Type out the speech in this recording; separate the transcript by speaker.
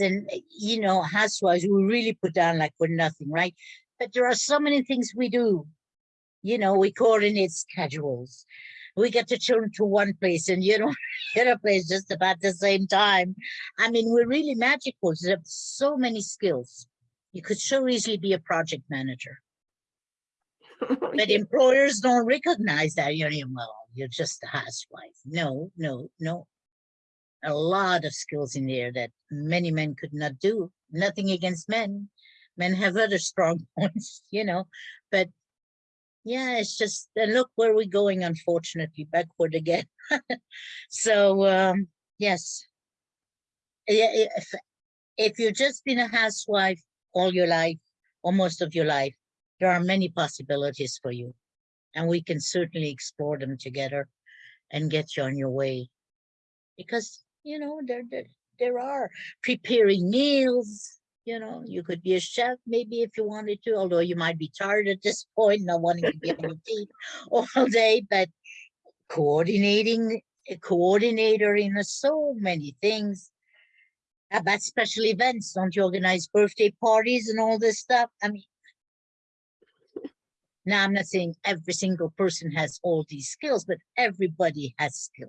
Speaker 1: and you know, housewives, we really put down like we're nothing, right? But there are so many things we do. You know, we coordinate schedules. We get the children to one place and you know, the other place just about the same time. I mean, we're really magical. There's so many skills. You could so easily be a project manager. But employers don't recognize that. You're, you well, you're just a housewife. No, no, no. A lot of skills in there that many men could not do. Nothing against men. Men have other strong points, you know, but yeah, it's just, look where we're going, unfortunately, backward again. So, um, yes. If, if you've just been a housewife all your life, or most of your life, there are many possibilities for you. And we can certainly explore them together and get you on your way. Because, you know, there, there, there are preparing meals, you know, you could be a chef maybe if you wanted to, although you might be tired at this point, not wanting to be on your all day, but coordinating, a coordinator in a so many things. About special events, don't you organize birthday parties and all this stuff? I mean, now, I'm not saying every single person has all these skills, but everybody has skills.